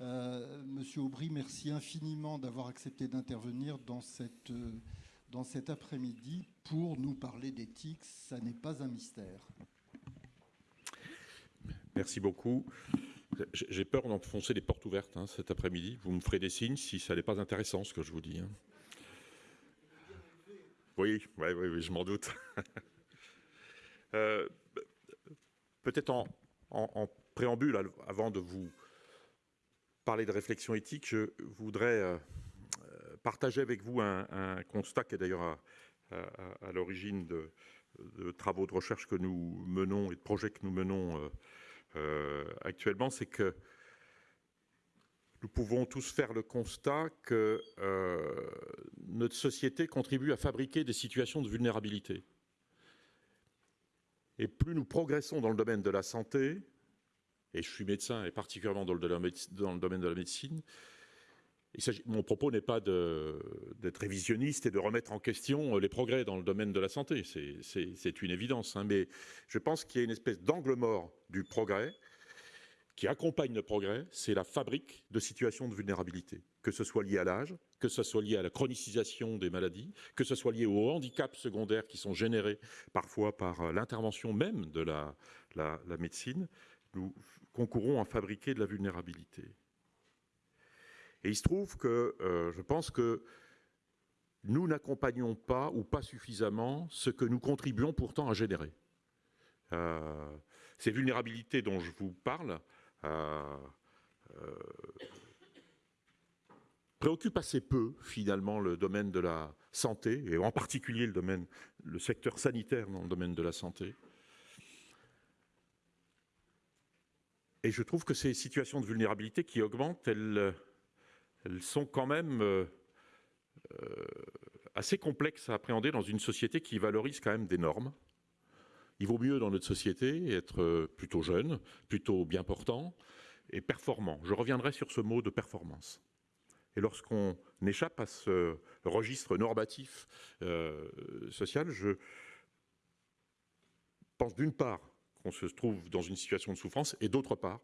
Monsieur Aubry, merci infiniment d'avoir accepté d'intervenir dans, cette, dans cet après-midi pour nous parler d'éthique. Ça n'est pas un mystère. Merci beaucoup. J'ai peur d'enfoncer des portes ouvertes hein, cet après-midi. Vous me ferez des signes si ça n'est pas intéressant ce que je vous dis. Hein. Oui, oui, oui, je m'en doute. euh, Peut-être en, en, préambule, avant de vous parler de réflexion éthique, je voudrais euh, partager avec vous un, constat qui est d'ailleurs à, l'origine de, travaux de recherche que nous menons et de projets que nous menons euh, euh, actuellement, c'est que nous pouvons tous faire le constat que euh, notre société contribue à fabriquer des situations de vulnérabilité. Et plus nous progressons dans le domaine de la santé, et je suis médecin et particulièrement dans le, domaine de la médecine, mon propos n'est pas d'être révisionniste et de remettre en question les progrès dans le domaine de la santé, c'est une évidence, hein, mais je pense qu'il y a une espèce d'angle mort du progrès qui accompagne le progrès, c'est la fabrique de situations de vulnérabilité, que ce soit lié à l'âge, que ce soit lié à la chronicisation des maladies, que ce soit lié aux handicaps secondaires qui sont générés parfois par euh, l'intervention même de la, médecine, concourons à fabriquer de la vulnérabilité. Et il se trouve que euh, je pense que nous n'accompagnons pas ou pas suffisamment ce que nous contribuons pourtant à générer. Euh, ces vulnérabilités dont je vous parle euh, préoccupent assez peu finalement le domaine de la santé et en particulier le secteur sanitaire dans le domaine de la santé. Et je trouve que ces situations de vulnérabilité qui augmentent, elles sont quand même euh, euh, assez complexes à appréhender dans une société qui valorise quand même des normes. Il vaut mieux dans notre société être plutôt jeune, plutôt bien portant et performant. Je reviendrai sur ce mot de performance. Et lorsqu'on échappe à ce registre normatif euh, social, je pense d'une part qu'on se trouve dans une situation de souffrance et d'autre part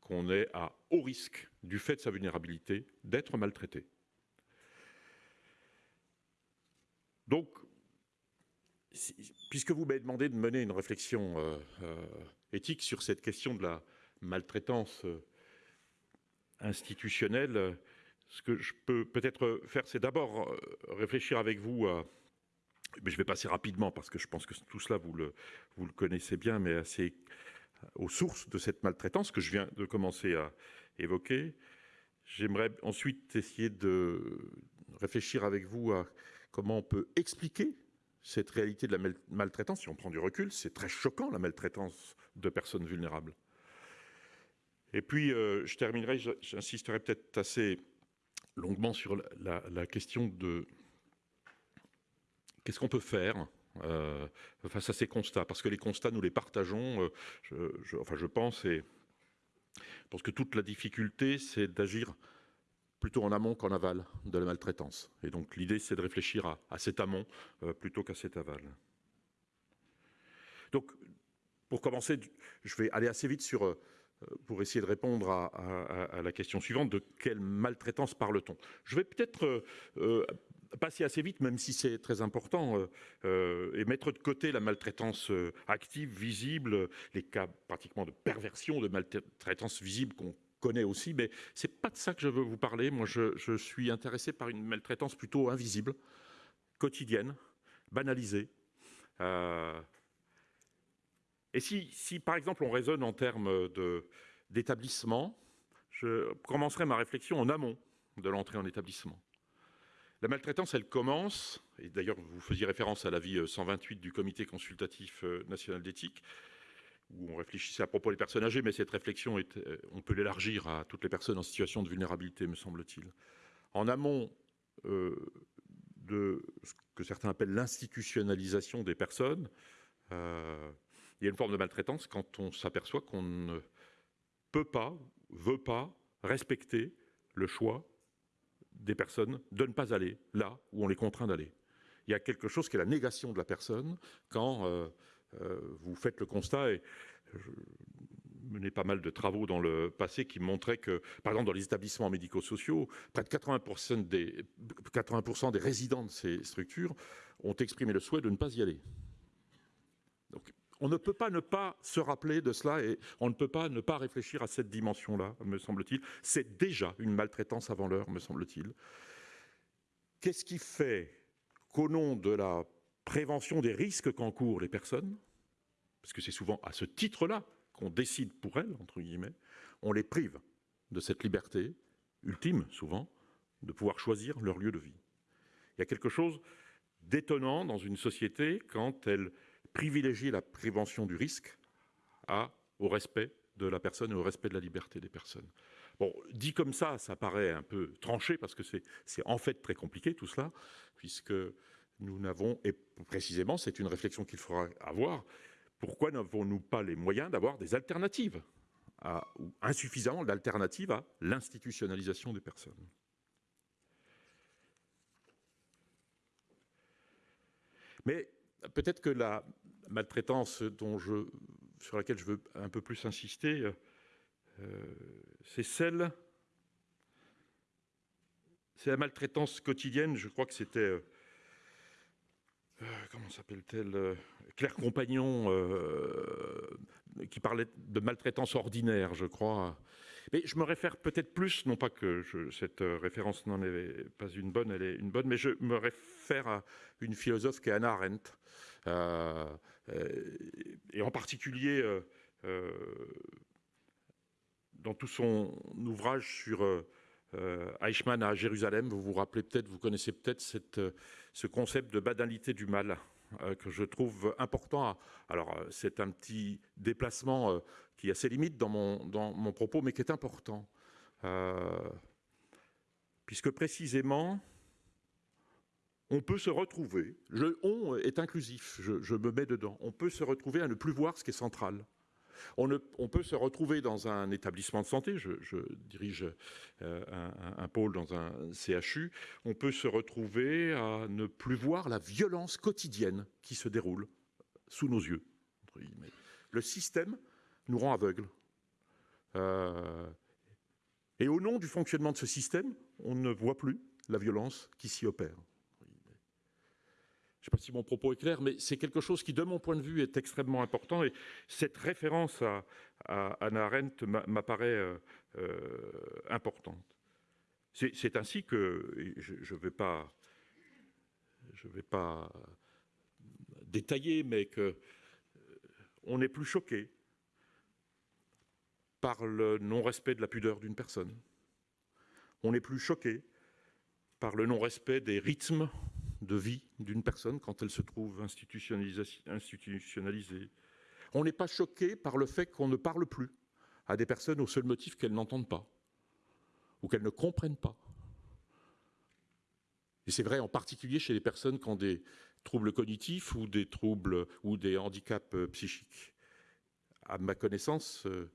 qu'on est à haut risque, du fait de sa vulnérabilité, d'être maltraité. Donc, puisque vous m'avez demandé de mener une réflexion euh, euh, éthique sur cette question de la maltraitance euh, institutionnelle, ce que je peux peut-être faire, c'est d'abord réfléchir avec vous à... Mais je vais passer rapidement parce que je pense que tout cela, vous le, connaissez bien, mais assez aux sources de cette maltraitance que je viens de commencer à évoquer. J'aimerais ensuite essayer de réfléchir avec vous à comment on peut expliquer cette réalité de la maltraitance. Si on prend du recul, c'est très choquant la maltraitance de personnes vulnérables. Et puis, euh, je terminerai, j'insisterai peut-être assez longuement sur la question de qu'est-ce qu'on peut faire euh, face à ces constats, parce que les constats, nous les partageons, euh, je, je, enfin je pense, et parce que toute la difficulté, c'est d'agir plutôt en amont qu'en aval de la maltraitance. Et donc l'idée, c'est de réfléchir à, cet amont euh, plutôt qu'à cet aval. Donc, pour commencer, je vais aller assez vite sur, pour essayer de répondre à, à, la question suivante, de quelle maltraitance parle-t-on? Je vais peut-être passer assez vite, même si c'est très important, euh, euh, et mettre de côté la maltraitance euh, active, visible, les cas pratiquement de perversion, de maltraitance visible qu'on connaît aussi, mais c'est pas de ça que je veux vous parler. Moi, je, suis intéressé par une maltraitance plutôt invisible, quotidienne, banalisée. Et si, par exemple, on raisonne en termes d'établissement, je commencerai ma réflexion en amont de l'entrée en établissement. La maltraitance, elle commence, et d'ailleurs vous faisiez référence à l'avis 128 du comité consultatif euh, national d'éthique, où on réfléchissait à propos des personnes âgées, mais cette réflexion, euh, on peut l'élargir à toutes les personnes en situation de vulnérabilité, me semble-t-il. En amont euh, de ce que certains appellent l'institutionnalisation des personnes, euh, il y a une forme de maltraitance quand on s'aperçoit qu'on ne peut pas, veut pas respecter le choix des personnes de ne pas aller là où on les contraint d'aller. Il y a quelque chose qui est la négation de la personne quand euh, euh, vous faites le constat, et je, mené pas mal de travaux dans le passé qui montraient que, par exemple, dans les établissements médico-sociaux, près de 80%, des, 80 des résidents de ces structures ont exprimé le souhait de ne pas y aller. On ne peut pas ne pas se rappeler de cela et on ne peut pas ne pas réfléchir à cette dimension-là, me semble-t-il. C'est déjà une maltraitance avant l'heure, me semble-t-il. Qu'est-ce qui fait qu'au nom de la prévention des risques qu'encourent les personnes, parce que c'est souvent à ce titre-là qu'on décide pour elles, entre guillemets, on les prive de cette liberté, ultime souvent, de pouvoir choisir leur lieu de vie? Il y a quelque chose d'étonnant dans une société quand elle privilégie la prévention du risque au respect de la personne et au respect de la liberté des personnes. Bon, dit comme ça, ça paraît un peu tranché parce que c'est en fait très compliqué tout cela, puisque nous n'avons, et précisément c'est une réflexion qu'il faudra avoir, pourquoi n'avons-nous pas les moyens d'avoir des alternatives, ou insuffisamment d'alternatives à l'institutionnalisation des personnes? Mais peut-être que la maltraitance sur laquelle je veux un peu plus insister, euh, c'est celle, c'est la maltraitance quotidienne, je crois que c'était, euh, euh, comment s'appelle-t-elle, Claire Compagnon, qui parlait de maltraitance ordinaire, je crois. Mais je me réfère peut-être plus, non pas que cette référence n'en est pas une bonne, elle est une bonne, mais je me réfère à une philosophe qui est Anna Arendt, et en particulier dans tout son ouvrage sur euh, euh, Eichmann à Jérusalem, vous vous rappelez peut-être, vous connaissez peut-être euh, ce concept de banalité du mal que je trouve important. alors, c'est un petit déplacement qui a ses limites dans mon, dans mon propos, mais qui est important. puisque précisément, on peut se retrouver, le on est inclusif, je, me mets dedans, on peut se retrouver à ne plus voir ce qui est central. On, peut se retrouver dans un établissement de santé, je, dirige euh, un, pôle dans un CHU, on peut se retrouver à ne plus voir la violence quotidienne qui se déroule sous nos yeux. Le système nous rend aveugles. Euh, et au nom du fonctionnement de ce système, on ne voit plus la violence qui s'y opère. Je ne sais pas si mon propos est clair, mais c'est quelque chose qui, de mon point de vue, est extrêmement important. Et cette référence à, Anna Arendt m'apparaît euh, euh, importante. C'est ainsi que, je ne vais, pas, détailler, mais que euh, on n'est plus choqué par le non-respect de la pudeur d'une personne. On n'est plus choqué par le non-respect des rythmes de vie d'une personne quand elle se trouve institutionnalisée. On n'est pas choqué par le fait qu'on ne parle plus à des personnes au seul motif qu'elles n'entendent pas ou qu'elles ne comprennent pas. Et c'est vrai en particulier chez les personnes qui ont des troubles cognitifs ou des troubles ou des handicaps euh, psychiques. À ma connaissance, euh,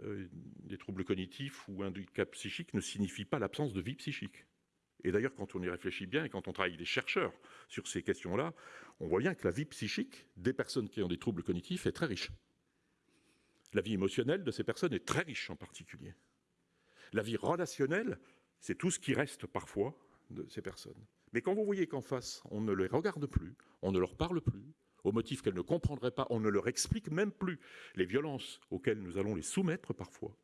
euh, des troubles cognitifs ou handicaps psychiques ne signifient pas l'absence de vie psychique. Et d'ailleurs, quand on y réfléchit bien et quand on travaille avec des chercheurs sur ces questions-là, on voit bien que la vie psychique des personnes qui ont des troubles cognitifs est très riche. La vie émotionnelle de ces personnes est très riche en particulier. La vie relationnelle, c'est tout ce qui reste parfois de ces personnes. Mais quand vous voyez qu'en face, on ne les regarde plus, on ne leur parle plus, au motif qu'elles ne comprendraient pas, on ne leur explique même plus les violences auxquelles nous allons les soumettre parfois,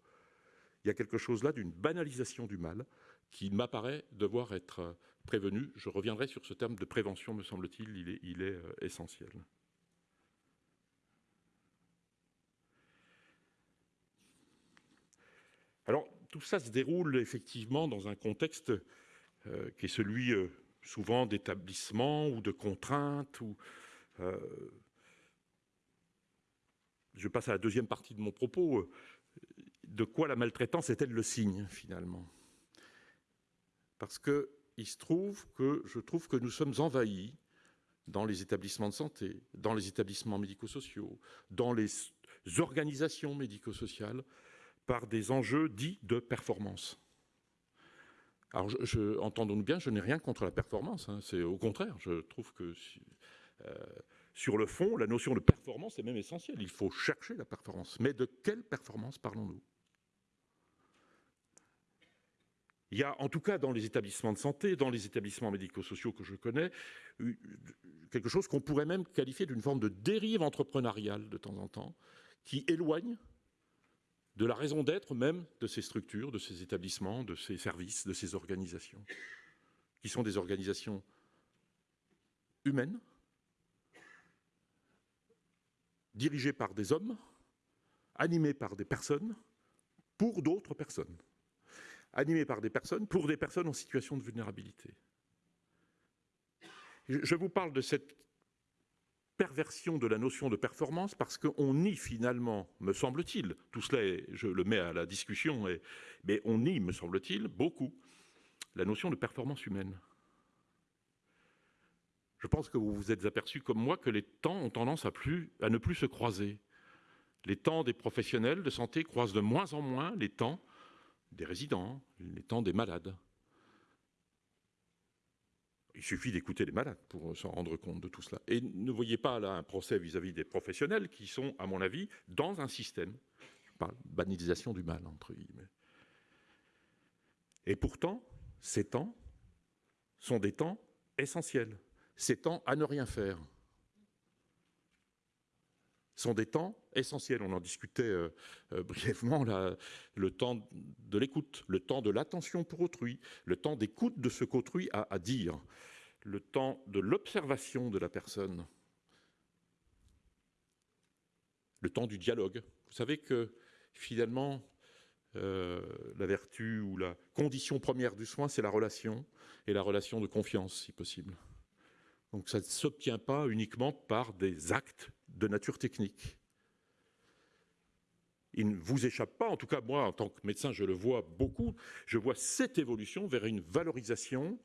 il y a quelque chose là d'une banalisation du mal qui m'apparaît devoir être euh, prévenu. Je reviendrai sur ce terme de prévention, me semble-t-il, il est, euh, essentiel. Alors, tout ça se déroule effectivement dans un contexte euh, qui est celui souvent d'établissement ou de contraintes. Ou, je passe à la deuxième partie de mon propos. De quoi la maltraitance est-elle le signe, finalement? Parce qu'il se trouve que je trouve que nous sommes envahis dans les établissements de santé, dans les établissements médico-sociaux, dans les organisations médico-sociales, par des enjeux dits de performance. Alors, entendons-nous bien, je n'ai rien contre la performance. Hein, c'est au contraire, je trouve que euh, sur le fond, la notion de performance est même essentielle. Il faut chercher la performance. Mais de quelle performance parlons-nous? Il y a, en tout cas dans les établissements de santé, dans les établissements médico-sociaux que je connais, quelque chose qu'on pourrait même qualifier d'une forme de dérive entrepreneuriale de temps en temps, qui éloigne de la raison d'être même de ces structures, de ces établissements, de ces services, de ces organisations, qui sont des organisations humaines, dirigées par des hommes, animées par des personnes, pour d'autres personnes animé par des personnes, pour des personnes en situation de vulnérabilité. Je vous parle de cette perversion de la notion de performance parce qu'on nie finalement, me semble-t-il, tout cela, je le mets à la discussion, mais on nie, me semble-t-il, beaucoup la notion de performance humaine. Je pense que vous vous êtes aperçu comme moi que les temps ont tendance à ne plus se croiser. Les temps des professionnels de santé croisent de moins en moins les temps des résidents, les temps des malades. Il suffit d'écouter les malades pour s'en rendre compte de tout cela. Et ne voyez pas là un procès vis-à-vis des professionnels qui sont, à mon avis, dans un système, par banalisation du mal, entre guillemets. Et pourtant, ces temps sont des temps essentiels. Ces temps à ne rien faire sont des temps essentiels. On en discutait euh, euh, brièvement, le temps de l'écoute, le temps de l'attention pour autrui, le temps d'écoute de ce qu'autrui a à dire, le temps de l'observation de la personne, le temps du dialogue. Vous savez que finalement, euh, la vertu ou la condition première du soin, c'est la relation, et la relation de confiance, si possible. Donc ça ne s'obtient pas uniquement par des actes de nature technique. Il ne vous échappe pas, en tout cas moi en tant que médecin je le vois beaucoup, je vois cette évolution vers une valorisation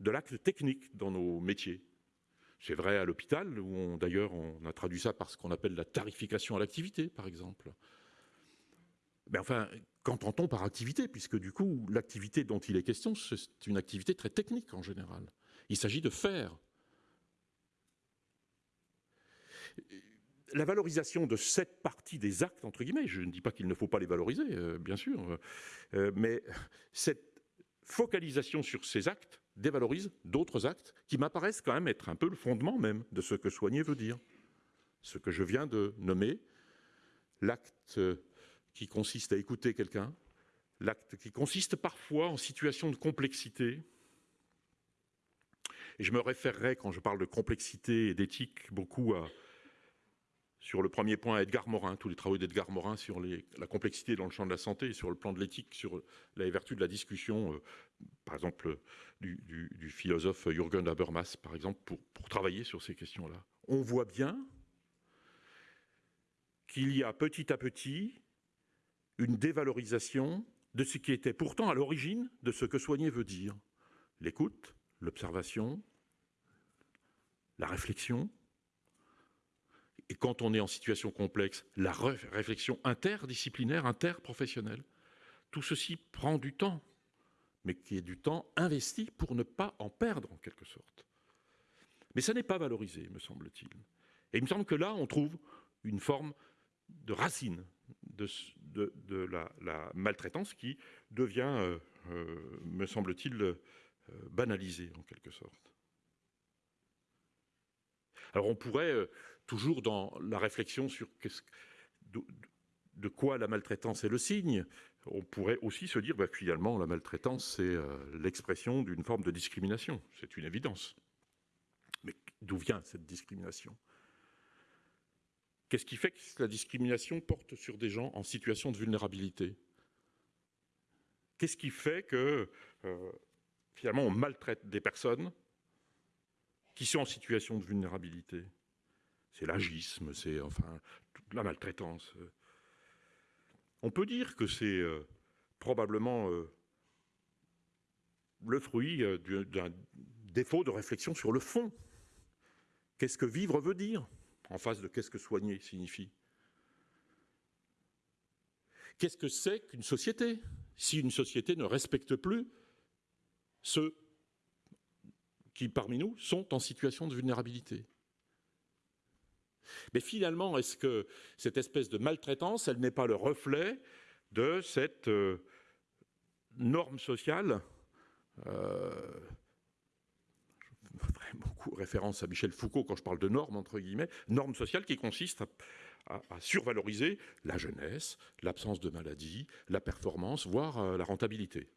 de l'acte technique dans nos métiers. C'est vrai à l'hôpital, où d'ailleurs on a traduit ça par ce qu'on appelle la tarification à l'activité, par exemple. Mais enfin, qu'entend-on par activité? Puisque du coup, l'activité dont il est question, c'est une activité très technique en général. Il s'agit de faire, la valorisation de cette partie des actes, entre guillemets, je ne dis pas qu'il ne faut pas les valoriser, euh, bien sûr, euh, mais cette focalisation sur ces actes dévalorise d'autres actes qui m'apparaissent quand même être un peu le fondement même de ce que soigner veut dire. Ce que je viens de nommer, l'acte qui consiste à écouter quelqu'un, l'acte qui consiste parfois en situation de complexité, et je me référerai, quand je parle de complexité et d'éthique, beaucoup à, sur le premier point, Edgar Morin, tous les travaux d'Edgar Morin sur la complexité dans le champ de la santé sur le plan de l'éthique, sur la vertu de la discussion, euh, par exemple, du, philosophe Jürgen Habermas, par exemple, pour travailler sur ces questions-là. On voit bien qu'il y a petit à petit une dévalorisation de ce qui était pourtant à l'origine de ce que soigner veut dire. L'écoute, l'observation, la réflexion, et quand on est en situation complexe, la réflexion interdisciplinaire, interprofessionnelle. Tout ceci prend du temps, mais qui est du temps investi pour ne pas en perdre en quelque sorte. Mais ça n'est pas valorisé, me semble-t-il. Et il me semble que là, on trouve une forme de racine de, la, maltraitance qui devient, euh, euh, me semble-t-il, euh, banalisée en quelque sorte. Alors on pourrait, toujours dans la réflexion sur de, quoi la maltraitance est le signe, on pourrait aussi se dire, bah, finalement, la maltraitance, c'est euh, l'expression d'une forme de discrimination. C'est une évidence. Mais d'où vient cette discrimination? Qu'est-ce qui fait que la discrimination porte sur des gens en situation de vulnérabilité? Qu'est-ce qui fait que, euh, finalement, on maltraite des personnes qui sont en situation de vulnérabilité? C'est l'agisme, c'est enfin toute la maltraitance. On peut dire que c'est euh, probablement euh, le fruit euh, d'un défaut de réflexion sur le fond. Qu'est-ce que vivre veut dire en face de qu'est-ce que soigner signifie? Qu'est-ce que c'est qu'une société? Si une société ne respecte plus ceux qui, parmi nous, sont en situation de vulnérabilité. Mais finalement, est-ce que cette espèce de maltraitance, elle n'est pas le reflet de cette euh, norme sociale euh, Je ferai beaucoup référence à Michel Foucault quand je parle de norme, entre guillemets, norme sociale qui consiste à, survaloriser la jeunesse, l'absence de maladie, la performance, voire euh, la rentabilité.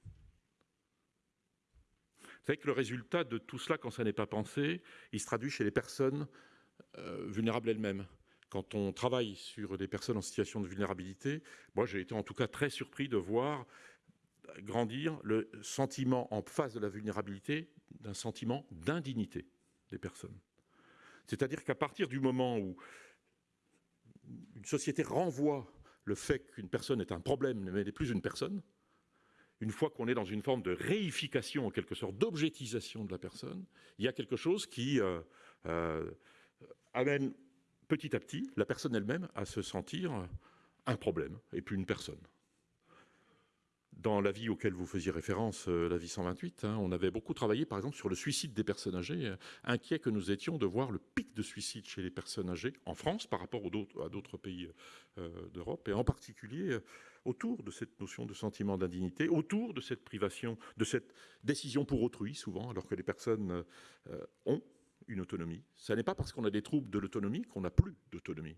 Vous savez que le résultat de tout cela, quand ça n'est pas pensé, il se traduit chez les personnes vulnérables elles-mêmes. Quand on travaille sur des personnes en situation de vulnérabilité, moi j'ai été en tout cas très surpris de voir grandir le sentiment en face de la vulnérabilité d'un sentiment d'indignité des personnes. C'est-à-dire qu'à partir du moment où une société renvoie le fait qu'une personne est un problème, mais n'est plus une personne, une fois qu'on est dans une forme de réification, en quelque sorte, d'objectisation de la personne, il y a quelque chose qui euh, euh, amène petit à petit la personne elle-même à se sentir un problème et plus une personne. Dans la vie auquel vous faisiez référence, euh, la vie 128, hein, on avait beaucoup travaillé par exemple sur le suicide des personnes âgées, euh, inquiets que nous étions de voir le pic de suicide chez les personnes âgées en France par rapport à d'autres pays euh, d'Europe, et en particulier autour de cette notion de sentiment d'indignité, autour de cette privation, de cette décision pour autrui souvent, alors que les personnes ont une autonomie. Ce n'est pas parce qu'on a des troubles de l'autonomie qu'on n'a plus d'autonomie.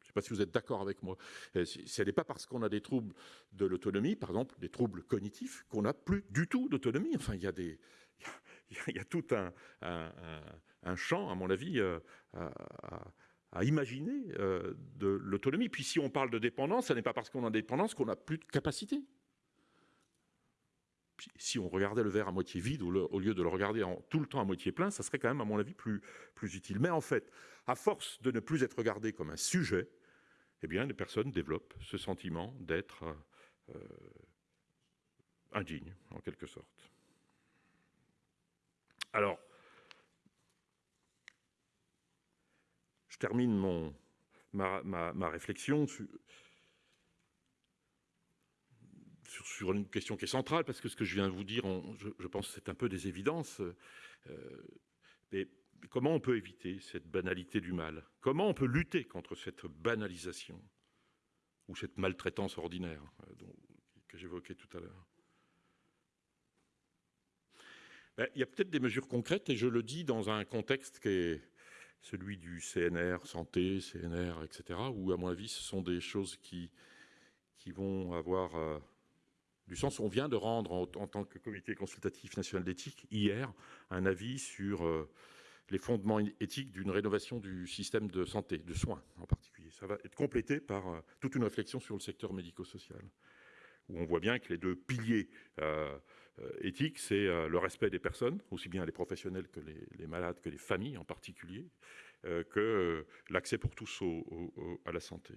Je ne sais pas si vous êtes d'accord avec moi. Euh, ce n'est pas parce qu'on a des troubles de l'autonomie, par exemple des troubles cognitifs, qu'on n'a plus du tout d'autonomie. Enfin, il y a tout un, un, champ, à mon avis, euh, à, imaginer euh, de l'autonomie. Puis si on parle de dépendance, ce n'est pas parce qu'on a dépendance qu'on n'a plus de capacité si on regardait le verre à moitié vide au lieu de le regarder tout le temps à moitié plein, ça serait quand même, à mon avis, plus, utile. Mais en fait, à force de ne plus être regardé comme un sujet, eh bien, les personnes développent ce sentiment d'être euh, indigne, en quelque sorte. Alors, je termine ma, ma réflexion sur, sur, une question qui est centrale, parce que ce que je viens de vous dire, je, pense que c'est un peu des évidences. Euh, mais comment on peut éviter cette banalité du mal? Comment on peut lutter contre cette banalisation ou cette maltraitance ordinaire euh, que j'évoquais tout à l'heure? Ben, Il y a peut-être des mesures concrètes, et je le dis dans un contexte qui est celui du CNR, santé, CNR, etc., où, à mon avis, ce sont des choses qui, qui vont avoir euh, du sens où on vient de rendre en, tant que comité consultatif national d'éthique hier un avis sur euh, les fondements éthiques d'une rénovation du système de santé, de soins en particulier. Ça va être complété par euh, toute une réflexion sur le secteur médico-social, où on voit bien que les deux piliers euh, éthiques, c'est le respect des personnes, aussi bien les professionnels que les, malades, que les familles en particulier, que l'accès pour tous à la santé.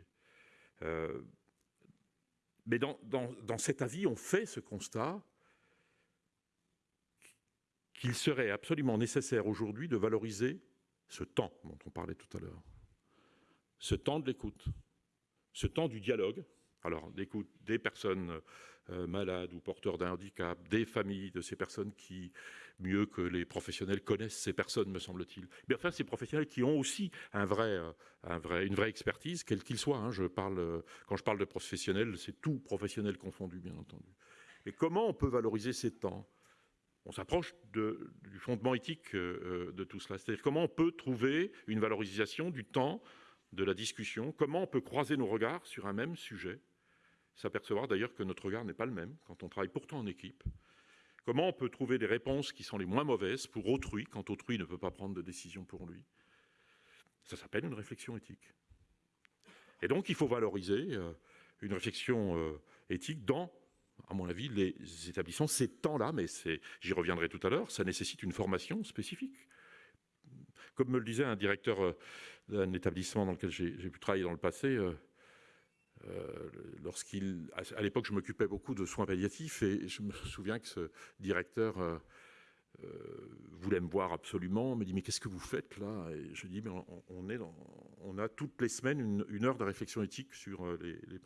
Mais dans, cet avis, on fait ce constat qu'il serait absolument nécessaire aujourd'hui de valoriser ce temps dont on parlait tout à l'heure, ce temps de l'écoute, ce temps du dialogue, alors des personnes euh, malades ou porteurs d'un handicap, des familles de ces personnes qui, mieux que les professionnels, connaissent ces personnes, me semble-t-il. Mais enfin, ces professionnels qui ont aussi euh, une vraie expertise, quel qu'il soit. Hein. euh, quand je parle de professionnels, c'est tout professionnel confondu, bien entendu. Et comment on peut valoriser ces temps? On s'approche du fondement éthique de tout cela. C'est-à-dire comment on peut trouver une valorisation du temps, de la discussion, comment on peut croiser nos regards sur un même sujet? S'apercevoir d'ailleurs que notre regard n'est pas le même quand on travaille pourtant en équipe. Comment on peut trouver des réponses qui sont les moins mauvaises pour autrui quand autrui ne peut pas prendre de décision pour lui? Ça s'appelle une réflexion éthique. Et donc il faut valoriser euh, une réflexion euh, éthique dans, à mon avis, les établissements. Ces temps-là, mais j'y reviendrai tout à l'heure, ça nécessite une formation spécifique. Comme me le disait un directeur euh, d'un établissement dans lequel j'ai pu travailler dans le passé, euh, lorsqu'il, à l'époque, je m'occupais beaucoup de soins palliatifs et je me souviens que ce directeur euh, euh, voulait me voir absolument, me dit mais qu'est-ce que vous faites là? Et je dis mais on, on a toutes les semaines une, heure de réflexion éthique sur les,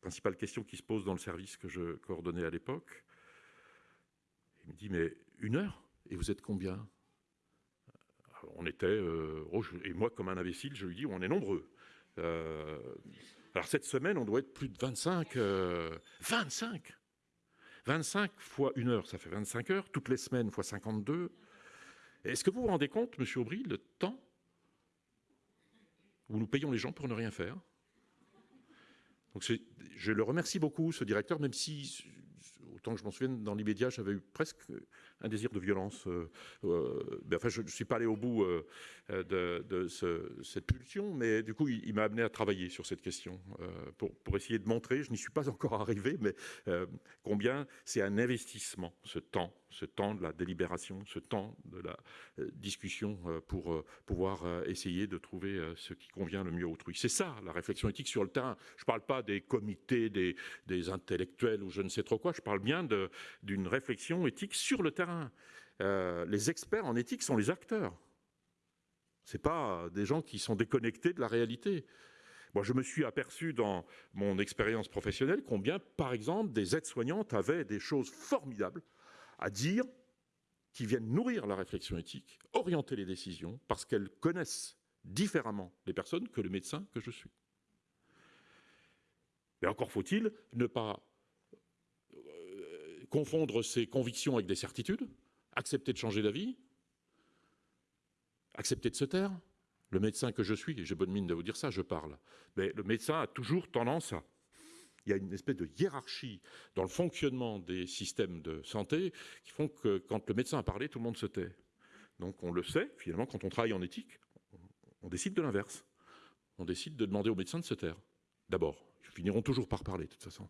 principales questions qui se posent dans le service que je coordonnais à l'époque. Il me dit mais une heure? Et vous êtes combien? On était, oh, et moi comme un imbécile, je lui dis, on est nombreux. Alors cette semaine, on doit être plus de 25. 25 25 fois une heure, ça fait 25 heures. Toutes les semaines fois 52. Est-ce que vous vous rendez compte, Monsieur Aubry, le temps où nous payons les gens pour ne rien faire? Donc je le remercie beaucoup, ce directeur, même si autant que je m'en souvienne, dans l'immédiat, j'avais eu presque un désir de violence. Euh, euh, enfin, je ne suis pas allé au bout euh, de, cette pulsion, mais du coup, il, m'a amené à travailler sur cette question pour, essayer de montrer, je n'y suis pas encore arrivé, mais combien c'est un investissement, ce temps ce temps de la délibération, ce temps de la discussion pour pouvoir essayer de trouver ce qui convient le mieux autrui. C'est ça la réflexion éthique sur le terrain. Je ne parle pas des comités, des, intellectuels ou je ne sais trop quoi, je parle bien d'une réflexion éthique sur le terrain. les experts en éthique sont les acteurs. Ce pas des gens qui sont déconnectés de la réalité. Moi, je me suis aperçu dans mon expérience professionnelle combien, par exemple, des aides-soignantes avaient des choses formidables à dire qui viennent nourrir la réflexion éthique, orienter les décisions, parce qu'elles connaissent différemment les personnes que le médecin que je suis. Mais encore faut-il ne pas euh, confondre ses convictions avec des certitudes, accepter de changer d'avis, accepter de se taire. Le médecin que je suis, et j'ai bonne mine de vous dire ça, je parle, mais le médecin a toujours tendance à il y a une espèce de hiérarchie dans le fonctionnement des systèmes de santé qui font que quand le médecin a parlé, tout le monde se tait. Donc on le sait, finalement, quand on travaille en éthique, on décide de l'inverse. On décide de demander au médecin de se taire. D'abord, ils finiront toujours par parler, de toute façon.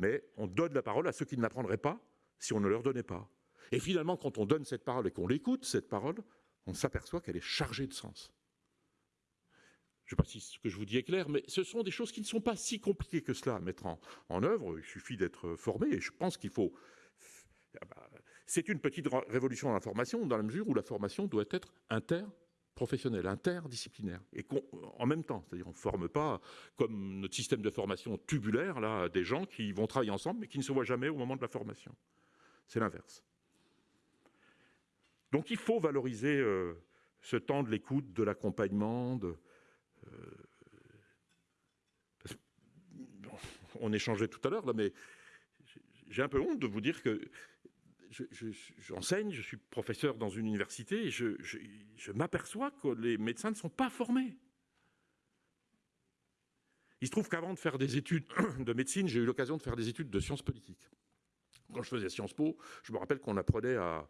Mais on donne la parole à ceux qui ne l'apprendraient pas si on ne leur donnait pas. Et finalement, quand on donne cette parole et qu'on l'écoute, cette parole, on s'aperçoit qu'elle est chargée de sens. Je ne sais pas si ce que je vous dis est clair, mais ce sont des choses qui ne sont pas si compliquées que cela à mettre en, œuvre. Il suffit d'être formé et je pense qu'il faut. Ah bah, c'est une petite révolution dans la formation, dans la mesure où la formation doit être interprofessionnelle, interdisciplinaire, et en même temps. C'est-à-dire on ne forme pas, comme notre système de formation tubulaire, là, des gens qui vont travailler ensemble mais qui ne se voient jamais au moment de la formation. C'est l'inverse. Donc il faut valoriser euh, ce temps de l'écoute, de l'accompagnement, de, euh, on échangeait tout à l'heure, là, mais j'ai un peu honte de vous dire que j'enseigne, je, suis professeur dans une université et je, m'aperçois que les médecins ne sont pas formés. Il se trouve qu'avant de faire des études de médecine, j'ai eu l'occasion de faire des études de sciences politiques. Quand je faisais Sciences Po, je me rappelle qu'on apprenait à,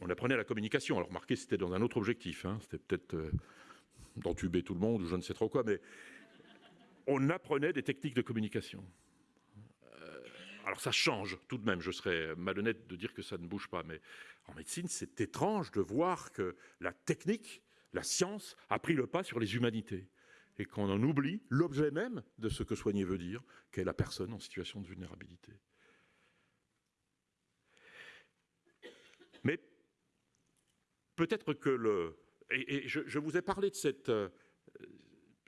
on apprenait la communication. Alors, remarquez, c'était dans un autre objectif. Hein. C'était peut-être euh, d'entuber tout le monde ou je ne sais trop quoi, mais on apprenait des techniques de communication. Alors ça change tout de même, je serais malhonnête de dire que ça ne bouge pas, mais en médecine, c'est étrange de voir que la technique, la science, a pris le pas sur les humanités et qu'on en oublie l'objet même de ce que soigner veut dire, qu'est la personne en situation de vulnérabilité. Mais peut-être que le, et, je, vous ai parlé de cette, euh,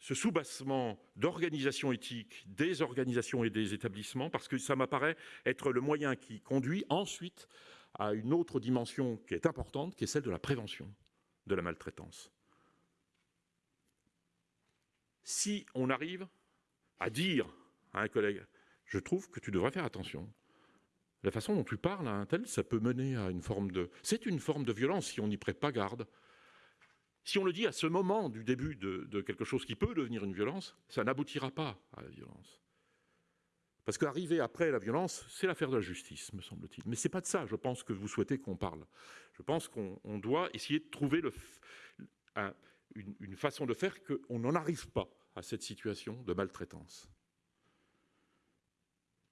ce soubassement d'organisation éthique des organisations et des établissements parce que ça m'apparaît être le moyen qui conduit ensuite à une autre dimension qui est importante, qui est celle de la prévention de la maltraitance. Si on arrive à dire à un collègue, je trouve que tu devrais faire attention, la façon dont tu parles à un tel, ça peut mener à une forme de... C'est une forme de violence si on n'y prête pas garde. Si on le dit à ce moment du début de, quelque chose qui peut devenir une violence, ça n'aboutira pas à la violence. Parce qu'arriver après la violence, c'est l'affaire de la justice, me semble-t-il. Mais ce n'est pas de ça, je pense, que vous souhaitez qu'on parle. Je pense qu'on doit essayer de trouver une, façon de faire qu'on n'en arrive pas à cette situation de maltraitance.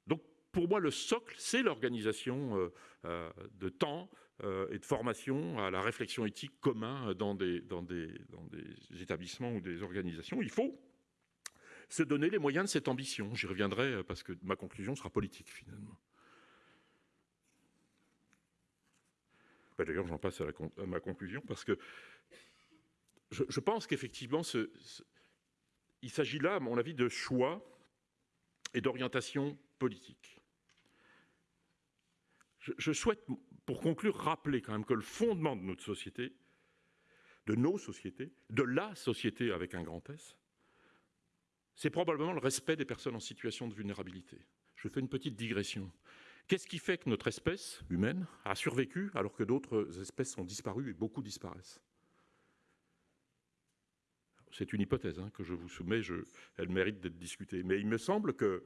Donc, pour moi, le socle, c'est l'organisation euh, euh, de temps, et de formation à la réflexion éthique commun dans des, établissements ou des organisations. Il faut se donner les moyens de cette ambition. J'y reviendrai euh, parce que ma conclusion sera politique finalement. Bah, d'ailleurs, j'en passe à, ma conclusion parce que je, pense qu'effectivement, il s'agit là, à mon avis, de choix et d'orientation politique. je souhaite pour conclure, rappeler quand même que le fondement de notre société, de nos sociétés, de la société avec un grand S, c'est probablement le respect des personnes en situation de vulnérabilité. Je fais une petite digression. Qu'est-ce qui fait que notre espèce humaine a survécu alors que d'autres espèces ont disparu et beaucoup disparaissent? C'est une hypothèse hein, que je vous soumets, elle mérite d'être discutée. Mais il me semble que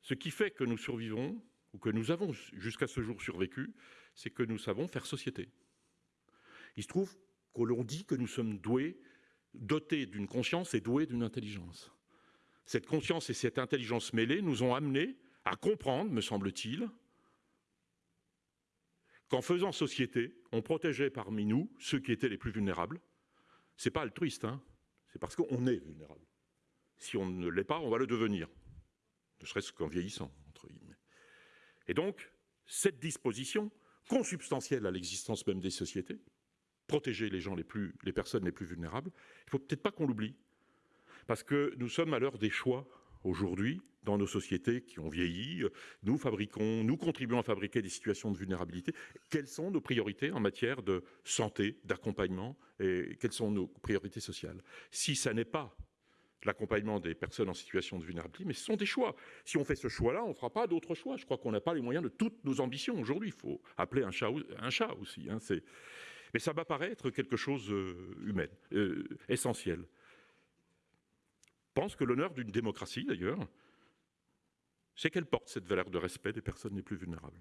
ce qui fait que nous survivons, ou que nous avons jusqu'à ce jour survécu, c'est que nous savons faire société. Il se trouve que l'on dit que nous sommes doués, dotés d'une conscience et doués d'une intelligence. Cette conscience et cette intelligence mêlées nous ont amenés à comprendre, me semble-t-il, qu'en faisant société, on protégeait parmi nous ceux qui étaient les plus vulnérables. Ce n'est pas altruiste, hein c'est parce qu'on est vulnérable. Si on ne l'est pas, on va le devenir, ne serait-ce qu'en vieillissant. Et donc, cette disposition, consubstantielle à l'existence même des sociétés, protéger les personnes les plus vulnérables, il ne faut peut-être pas qu'on l'oublie. Parce que nous sommes à l'heure des choix aujourd'hui dans nos sociétés qui ont vieilli. Nous fabriquons, nous contribuons à fabriquer des situations de vulnérabilité. Quelles sont nos priorités en matière de santé, d'accompagnement et quelles sont nos priorités sociales? Si ça n'est pas l'accompagnement des personnes en situation de vulnérabilité, mais ce sont des choix. Si on fait ce choix-là, on ne fera pas d'autres choix. Je crois qu'on n'a pas les moyens de toutes nos ambitions aujourd'hui. Il faut appeler un chat, un chat aussi. Hein. Mais ça m'apparaît être quelque chose euh, humain, euh, essentiel. Je pense que l'honneur d'une démocratie, d'ailleurs, c'est qu'elle porte cette valeur de respect des personnes les plus vulnérables.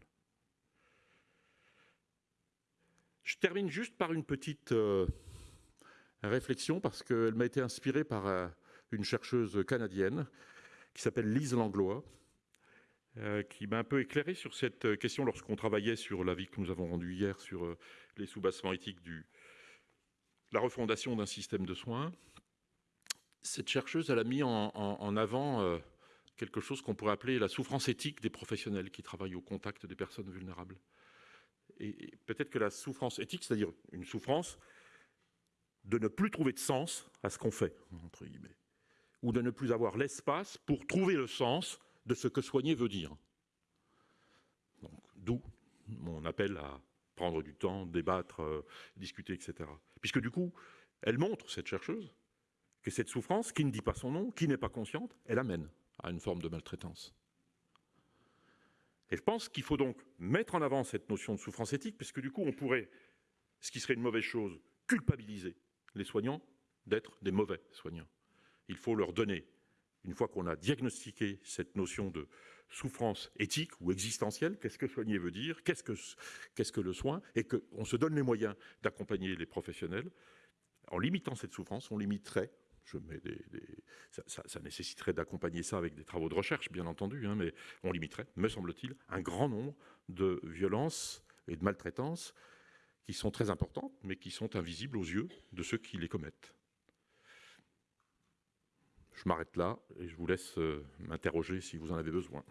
Je termine juste par une petite euh, réflexion, parce qu'elle m'a été inspirée par une chercheuse canadienne qui s'appelle Lise Langlois, euh, qui m'a un peu éclairé sur cette question lorsqu'on travaillait sur l'avis que nous avons rendu hier sur euh, les sous-bassements éthiques du la refondation d'un système de soins. Cette chercheuse, elle a mis en, avant euh, quelque chose qu'on pourrait appeler la souffrance éthique des professionnels qui travaillent au contact des personnes vulnérables. Et peut-être que la souffrance éthique, c'est-à-dire une souffrance de ne plus trouver de sens à ce qu'on fait, entre guillemets ou de ne plus avoir l'espace pour trouver le sens de ce que soigner veut dire. D'où mon appel à prendre du temps, débattre, euh, discuter, etc. Puisque du coup, elle montre, cette chercheuse, que cette souffrance, qui ne dit pas son nom, qui n'est pas consciente, elle amène à une forme de maltraitance. Et je pense qu'il faut donc mettre en avant cette notion de souffrance éthique, puisque du coup, on pourrait, ce qui serait une mauvaise chose, culpabiliser les soignants d'être des mauvais soignants il faut leur donner, une fois qu'on a diagnostiqué cette notion de souffrance éthique ou existentielle, qu'est-ce que soigner veut dire, qu'est-ce que, le soin, et qu'on se donne les moyens d'accompagner les professionnels. En limitant cette souffrance, on limiterait, je mets des, ça, nécessiterait d'accompagner ça avec des travaux de recherche, bien entendu, hein, mais on limiterait, me semble-t-il, un grand nombre de violences et de maltraitances qui sont très importantes, mais qui sont invisibles aux yeux de ceux qui les commettent. Je m'arrête là et je vous laisse euh, m'interroger si vous en avez besoin.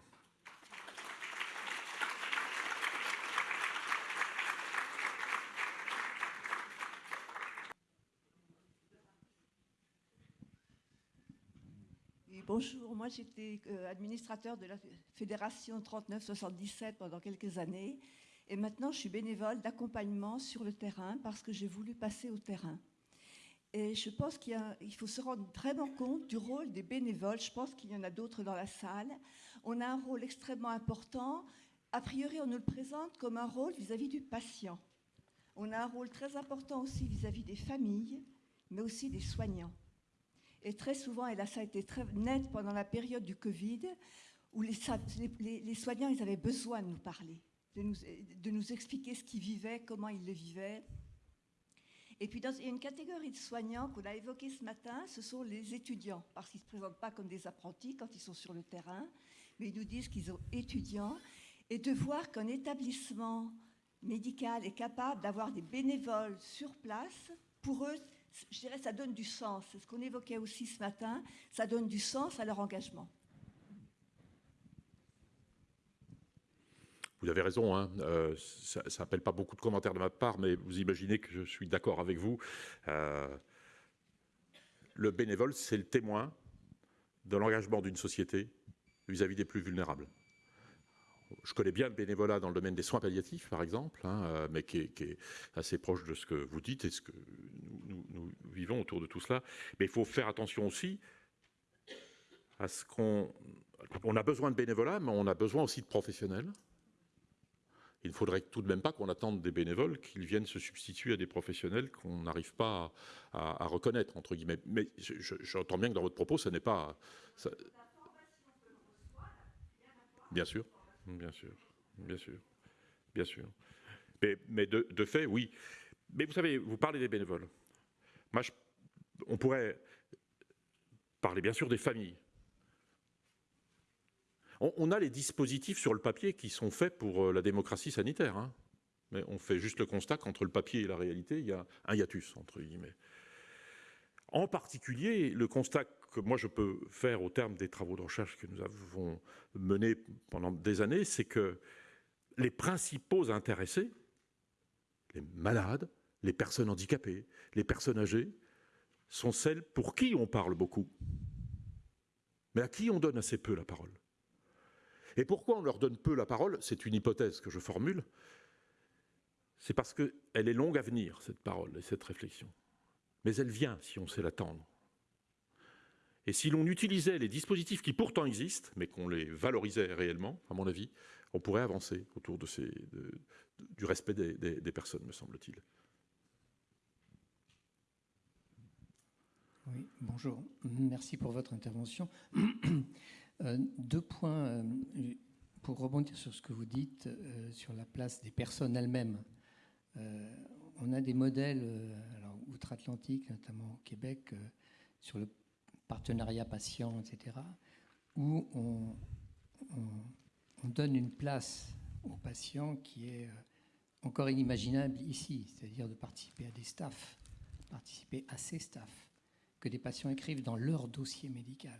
bonjour, moi j'étais euh, administrateur de la fédération 3977 pendant quelques années et maintenant je suis bénévole d'accompagnement sur le terrain parce que j'ai voulu passer au terrain. Et je pense qu'il faut se rendre vraiment compte du rôle des bénévoles. Je pense qu'il y en a d'autres dans la salle. On a un rôle extrêmement important. A priori, on nous le présente comme un rôle vis-à-vis du patient. On a un rôle très important aussi vis-à-vis des familles, mais aussi des soignants. Et très souvent, et là ça a été très net pendant la période du Covid, où les, soignants, ils avaient besoin de nous parler, de nous expliquer ce qu'ils vivaient, comment ils le vivaient. Et puis, il y a une catégorie de soignants qu'on a évoquée ce matin, ce sont les étudiants, parce qu'ils ne se présentent pas comme des apprentis quand ils sont sur le terrain, mais ils nous disent qu'ils sont étudiants. Et de voir qu'un établissement médical est capable d'avoir des bénévoles sur place, pour eux, je dirais, ça donne du sens. C'est ce qu'on évoquait aussi ce matin, ça donne du sens à leur engagement. Vous avez raison, hein, euh, ça n'appelle pas beaucoup de commentaires de ma part, mais vous imaginez que je suis d'accord avec vous. Euh, le bénévole, c'est le témoin de l'engagement d'une société vis-à-vis des plus vulnérables. je connais bien le bénévolat dans le domaine des soins palliatifs, par exemple, hein, mais qui est, assez proche de ce que vous dites et ce que nous, vivons autour de tout cela. Mais il faut faire attention aussi à ce qu'on... On a besoin de bénévolat, mais on a besoin aussi de professionnels. Il ne faudrait tout de même pas qu'on attende des bénévoles qu'ils viennent se substituer à des professionnels qu'on n'arrive pas à, reconnaître, entre guillemets. Mais j'entends bien que dans votre propos, ce n'est pas... Bien sûr, bien sûr, bien sûr, bien sûr. Mais, de, fait, oui. Mais vous savez, vous parlez des bénévoles. Moi, on pourrait parler bien sûr des familles. On, a les dispositifs sur le papier qui sont faits pour euh, la démocratie sanitaire. Hein. Mais on fait juste le constat qu'entre le papier et la réalité, il y a un hiatus, entre guillemets. En particulier, le constat que moi je peux faire au terme des travaux de recherche que nous avons menés pendant des années, c'est que les principaux intéressés, les malades, les personnes handicapées, les personnes âgées, sont celles pour qui on parle beaucoup, mais à qui on donne assez peu la parole? Et pourquoi on leur donne peu la parole? C'est une hypothèse que je formule. C'est parce qu'elle est longue à venir, cette parole et cette réflexion. Mais elle vient si on sait l'attendre. Et si l'on utilisait les dispositifs qui pourtant existent, mais qu'on les valorisait réellement, à mon avis, on pourrait avancer autour de du respect des personnes, me semble-t-il. Oui, bonjour. Merci pour votre intervention. Euh, deux points euh, pour rebondir sur ce que vous dites euh, sur la place des personnes elles-mêmes. on a des modèles, outre-Atlantique, notamment au Québec, sur le partenariat patient, etc., où on, on donne une place aux patients qui est encore inimaginable ici, c'est-à-dire de participer à des staffs, participer à ces staffs que des patients écrivent dans leur dossier médical.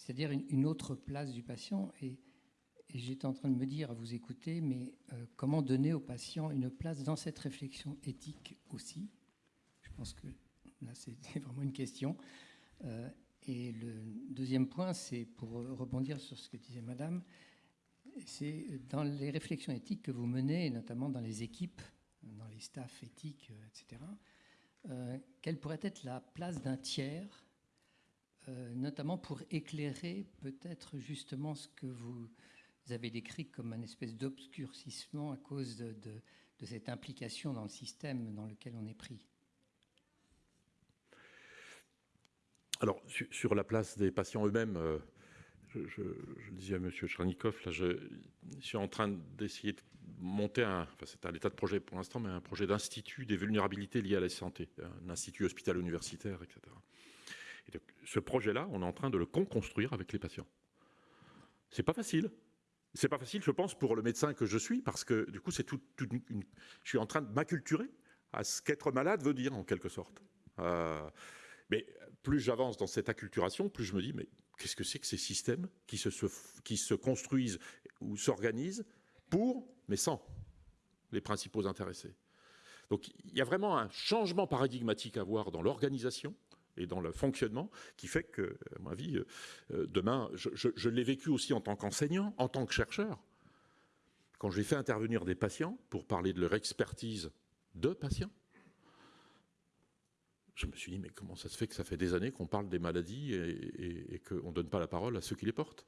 C'est-à-dire une, autre place du patient. Et, j'étais en train de me dire à vous écouter, mais euh, comment donner au patient une place dans cette réflexion éthique aussi? Je pense que là, c'est vraiment une question. Euh, et le deuxième point, c'est pour rebondir sur ce que disait Madame, c'est dans les réflexions éthiques que vous menez, notamment dans les équipes, dans les staffs éthiques, etc. Euh, quelle pourrait être la place d'un tiers, euh, notamment pour éclairer peut-être justement ce que vous avez décrit comme un espèce d'obscurcissement à cause de, cette implication dans le système dans lequel on est pris Alors, sur, la place des patients eux-mêmes, euh, je, disais à M. Chernikov, là, je, suis en train d'essayer de monter un, enfin c'est à l'état de projet pour l'instant, mais un projet d'institut des vulnérabilités liées à la santé, un institut hospital-universitaire, etc. Ce projet-là, on est en train de le construire avec les patients. C'est pas facile. C'est pas facile, je pense, pour le médecin que je suis, parce que du coup, c'est tout, je suis en train de m'acculturer à ce qu'être malade veut dire, en quelque sorte. Euh, mais plus j'avance dans cette acculturation, plus je me dis, mais qu'est-ce que c'est que ces systèmes qui se, qui se construisent ou s'organisent pour, mais sans les principaux intéressés? Donc il y a vraiment un changement paradigmatique à voir dans l'organisation et dans le fonctionnement qui fait que, à mon avis, euh, demain, je, l'ai vécu aussi en tant qu'enseignant, en tant que chercheur. Quand j'ai fait intervenir des patients pour parler de leur expertise de patients, je me suis dit, mais comment ça se fait que ça fait des années qu'on parle des maladies et, qu'on ne donne pas la parole à ceux qui les portent?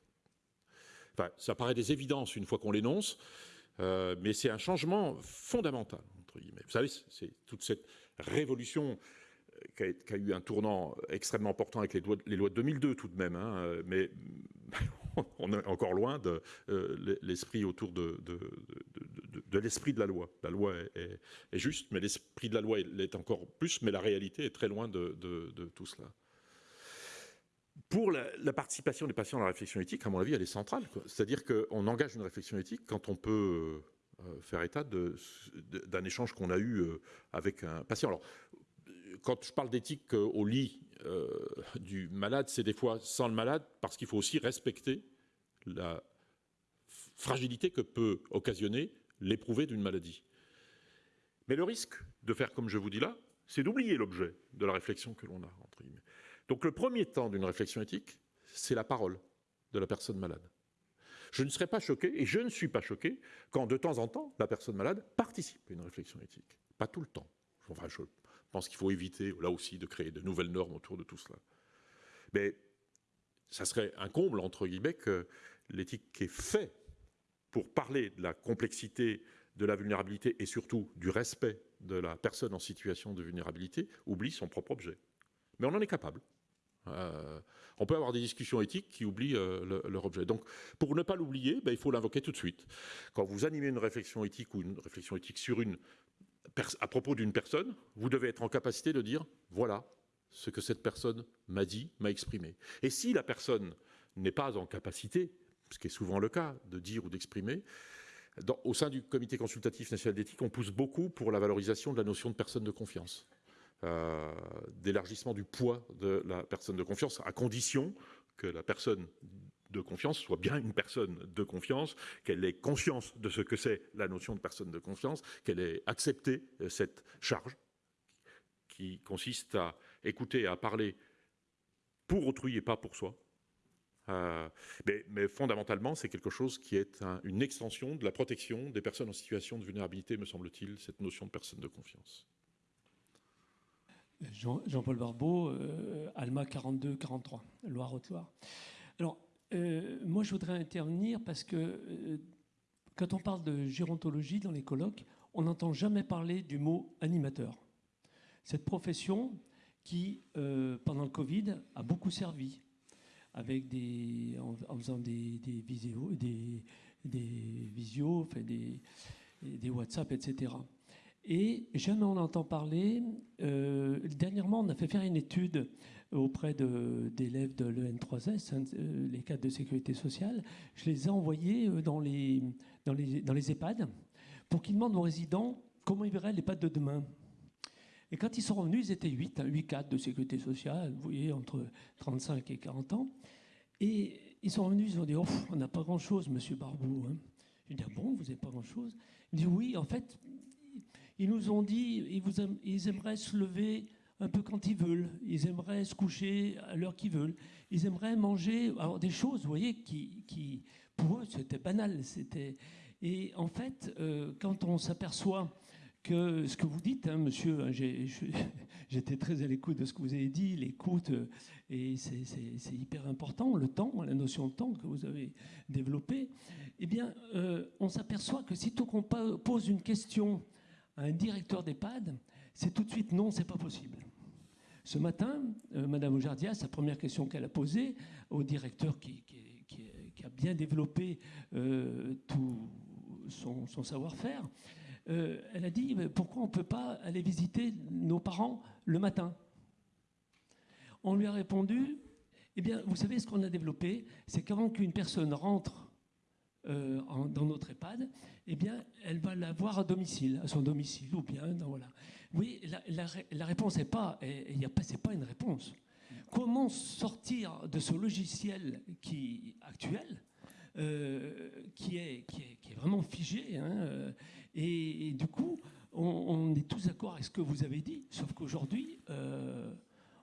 Enfin, ça paraît des évidences une fois qu'on l'énonce, euh, mais c'est un changement fondamental, entre guillemets. Vous savez, c'est toute cette révolution qui a, eu un tournant extrêmement important avec les lois, de 2002 tout de même, hein, mais on est encore loin de euh, l'esprit autour de, l'esprit de la loi. La loi est, juste, mais l'esprit de la loi l'est encore plus, mais la réalité est très loin de, tout cela. Pour la, participation des patients dans la réflexion éthique, à mon avis, elle est centrale. C'est-à-dire qu'on engage une réflexion éthique quand on peut euh, faire état d'un échange qu'on a eu euh, avec un patient. Alors, quand je parle d'éthique au lit euh, du malade, c'est des fois sans le malade, parce qu'il faut aussi respecter la fragilité que peut occasionner l'éprouver d'une maladie. Mais le risque de faire comme je vous dis là, c'est d'oublier l'objet de la réflexion que l'on a. Donc le premier temps d'une réflexion éthique, c'est la parole de la personne malade. Je ne serais pas choqué, et je ne suis pas choqué, quand de temps en temps, la personne malade participe à une réflexion éthique. Pas tout le temps. Enfin, je pense qu'il faut éviter, là aussi, de créer de nouvelles normes autour de tout cela. Mais ça serait un comble, entre guillemets, que l'éthique qui est faite pour parler de la complexité, de la vulnérabilité et surtout du respect de la personne en situation de vulnérabilité oublie son propre objet. Mais on en est capable. Euh, on peut avoir des discussions éthiques qui oublient euh, leur objet. Donc, pour ne pas l'oublier, ben, il faut l'invoquer tout de suite. Quand vous animez une réflexion éthique ou une réflexion éthique sur une, à propos d'une personne, vous devez être en capacité de dire voilà ce que cette personne m'a dit, m'a exprimé. Et si la personne n'est pas en capacité, ce qui est souvent le cas, de dire ou d'exprimer, au sein du comité consultatif national d'éthique, on pousse beaucoup pour la valorisation de la notion de personne de confiance. Euh, d'élargissement du poids de la personne de confiance, à condition que la personne de confiance soit bien une personne de confiance, qu'elle ait conscience de ce que c'est la notion de personne de confiance, qu'elle ait accepté euh, cette charge qui consiste à écouter, à parler pour autrui et pas pour soi. Euh, mais, fondamentalement, c'est quelque chose qui est une extension de la protection des personnes en situation de vulnérabilité, me semble-t-il, cette notion de personne de confiance. Jean-Paul Barbeau, euh, Alma 42-43, Loire-Haute-Loire. Alors, euh, moi, je voudrais intervenir parce que euh, quand on parle de gérontologie dans les colloques, on n'entend jamais parler du mot animateur. Cette profession qui, pendant le Covid, a beaucoup servi avec en, faisant des, des, vidéos, des, WhatsApp, etc. Et jamais on entend parler. Euh, dernièrement, on a fait faire une étude auprès d'élèves de, l'EN3S, hein, euh, les cadres de sécurité sociale. Je les ai envoyés euh, dans les, dans EHPAD pour qu'ils demandent aux résidents comment ils verraient l'EHPAD de demain. Et quand ils sont revenus, ils étaient 8, 8 hein, cadres de sécurité sociale, vous voyez, entre 35 et 40 ans. Et ils sont revenus, ils ont dit oh, On n'a pas grand-chose, monsieur Barbeau. Hein. Je dis ah bon, vous n'avez pas grand-chose? Il dit Oui, en fait, ils nous ont dit ils, aimeraient se lever un peu quand ils veulent, ils aimeraient se coucher à l'heure qu'ils veulent, ils aimeraient manger alors des choses, vous voyez, qui, pour eux c'était banal. C'était et en fait, euh, quand on s'aperçoit que ce que vous dites, hein, monsieur, hein, j'étais très à l'écoute de ce que vous avez dit, l'écoute, euh, et c'est hyper important, le temps, la notion de temps que vous avez développée, eh bien, euh, on s'aperçoit que sitôt qu'on pose une question un directeur d'EHPAD, c'est tout de suite non, c'est pas possible. Ce matin, euh, Madame Ojardia, sa première question qu'elle a posée au directeur qui, a bien développé euh, tout son, savoir-faire, euh, elle a dit pourquoi on ne peut pas aller visiter nos parents le matin? On lui a répondu eh bien, vous savez ce qu'on a développé, c'est qu'avant qu'une personne rentre euh, dans notre EHPAD, eh bien, elle va la voir à domicile, à son domicile, ou bien, voilà. Oui, la, réponse n'est pas, pas, une réponse. Comment sortir de ce logiciel qui actuel, euh, qui, est, vraiment figé, hein, euh, et, du coup, on, est tous d'accord avec ce que vous avez dit, sauf qu'aujourd'hui,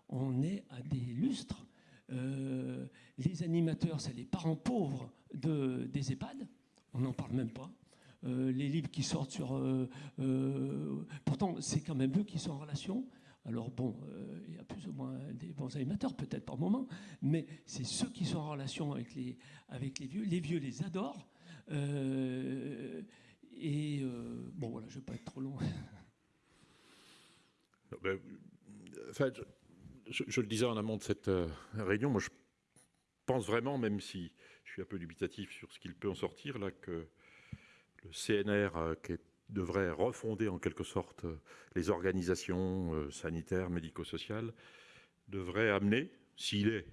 on est à des lustres euh, les animateurs, c'est les parents pauvres de, des EHPAD. On n'en parle même pas. Euh, les livres qui sortent sur... Euh, pourtant, c'est quand même eux qui sont en relation. Alors bon, il y a plus ou moins des bons animateurs, peut-être par moment, mais c'est ceux qui sont en relation avec les, avec les vieux. Les vieux les adorent. et bon, voilà, je ne vais pas être trop long. Ben, je, le disais en amont de cette euh, réunion, moi je pense vraiment, même si je suis un peu dubitatif sur ce qu'il peut en sortir, là, que le CNR euh, qui devrait refonder en quelque sorte euh, les organisations sanitaires, médico-sociales, devrait amener, s'il est,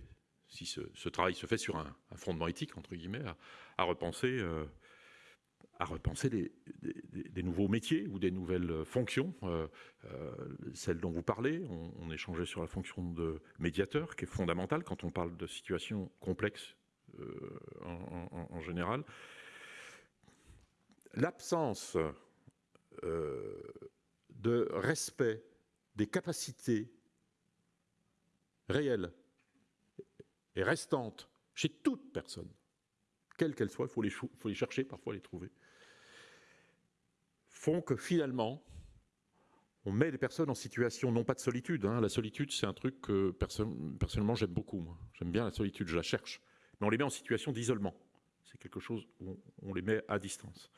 si ce, travail se fait sur un, fondement éthique, entre guillemets, à, repenser à repenser des, nouveaux métiers ou des nouvelles fonctions. Euh, euh, celle dont vous parlez, on, échangeait sur la fonction de médiateur, qui est fondamentale quand on parle de situations complexes euh, en, général. L'absence de respect des capacités réelles et restantes chez toute personne quelles qu'elles soient, il faut les, faut les chercher, parfois les trouver, font que finalement, on met les personnes en situation non pas de solitude. Hein. La solitude, c'est un truc que personnellement j'aime beaucoup. J'aime bien la solitude, je la cherche. Mais on les met en situation d'isolement. C'est quelque chose où on les met à distance.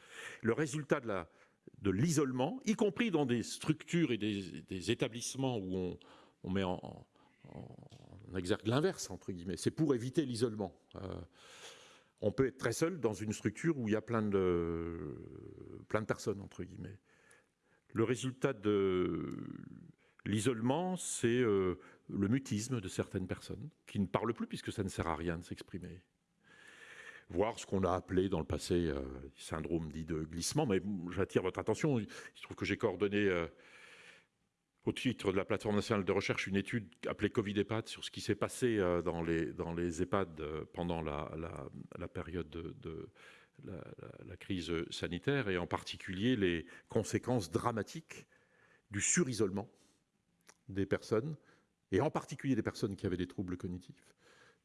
Le résultat de l'isolement, y compris dans des structures et des, établissements où on, met en, exergue l'inverse, entre guillemets, c'est pour éviter l'isolement. Euh, on peut être très seul dans une structure où il y a plein de, plein de personnes, entre guillemets. Le résultat de l'isolement, c'est euh, le mutisme de certaines personnes qui ne parlent plus puisque ça ne sert à rien de s'exprimer. Voir ce qu'on a appelé dans le passé euh, syndrome dit de glissement, mais j'attire votre attention. Il se trouve que j'ai coordonné euh, au titre de la plateforme nationale de recherche une étude appelée Covid EHPAD sur ce qui s'est passé les, dans les EHPAD pendant la, période de la, crise sanitaire et en particulier les conséquences dramatiques du surisolement des personnes, et en particulier des personnes qui avaient des troubles cognitifs.